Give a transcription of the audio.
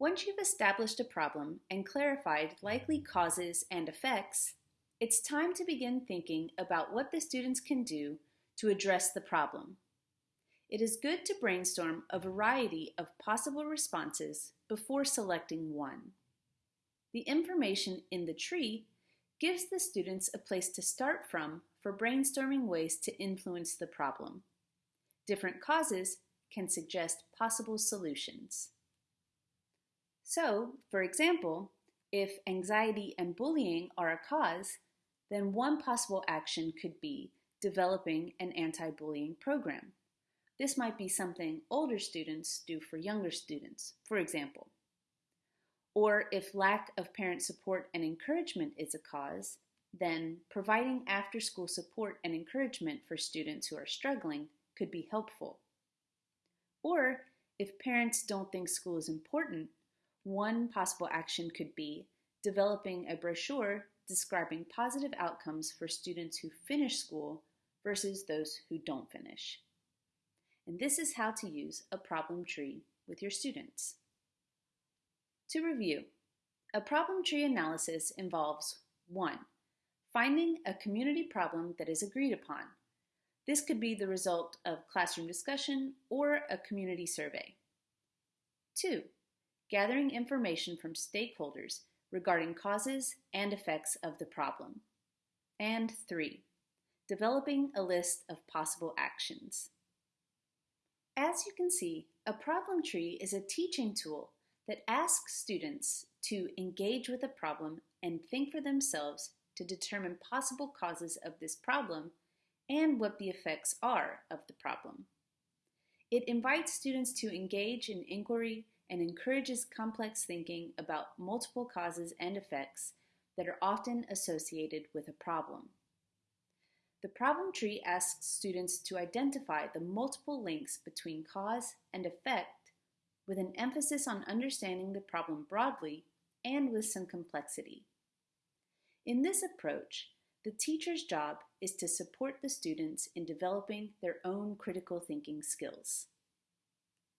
Once you've established a problem and clarified likely causes and effects, it's time to begin thinking about what the students can do to address the problem. It is good to brainstorm a variety of possible responses before selecting one. The information in the tree gives the students a place to start from for brainstorming ways to influence the problem. Different causes can suggest possible solutions. So, for example, if anxiety and bullying are a cause, then one possible action could be developing an anti-bullying program. This might be something older students do for younger students, for example. Or if lack of parent support and encouragement is a cause, then providing after-school support and encouragement for students who are struggling could be helpful. Or if parents don't think school is important, one possible action could be developing a brochure describing positive outcomes for students who finish school versus those who don't finish. And this is how to use a problem tree with your students. To review, a problem tree analysis involves 1. Finding a community problem that is agreed upon. This could be the result of classroom discussion or a community survey. 2. Gathering information from stakeholders regarding causes and effects of the problem. And 3. Developing a list of possible actions. As you can see, a problem tree is a teaching tool that asks students to engage with a problem and think for themselves to determine possible causes of this problem and what the effects are of the problem. It invites students to engage in inquiry and encourages complex thinking about multiple causes and effects that are often associated with a problem. The problem tree asks students to identify the multiple links between cause and effect with an emphasis on understanding the problem broadly and with some complexity. In this approach, the teacher's job is to support the students in developing their own critical thinking skills.